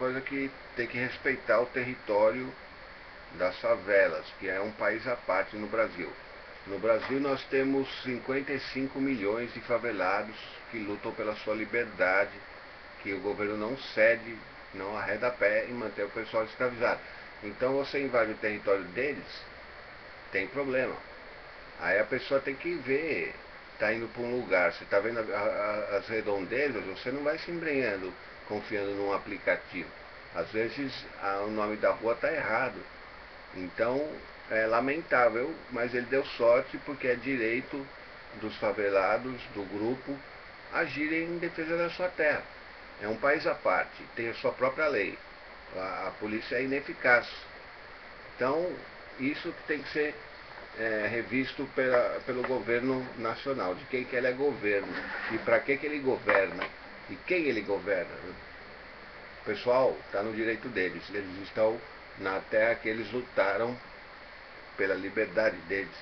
coisa que tem que respeitar o território das favelas, que é um país à parte no Brasil. No Brasil nós temos 55 milhões de favelados que lutam pela sua liberdade, que o governo não cede, não arreda pé em manter o pessoal escravizado. Então você invade o território deles, tem problema. Aí a pessoa tem que ver, está indo para um lugar, você está vendo a, a, as redondezas, você não vai se embrenhando confiando num aplicativo. Às vezes a, o nome da rua está errado. Então é lamentável, mas ele deu sorte porque é direito dos favelados, do grupo, agirem em defesa da sua terra. É um país à parte, tem a sua própria lei. A, a polícia é ineficaz. Então, isso tem que ser é, revisto pela, pelo governo nacional, de quem que ele é governo e para que, que ele governa e quem ele governa. Né? O pessoal está no direito deles, eles estão na terra que eles lutaram pela liberdade deles.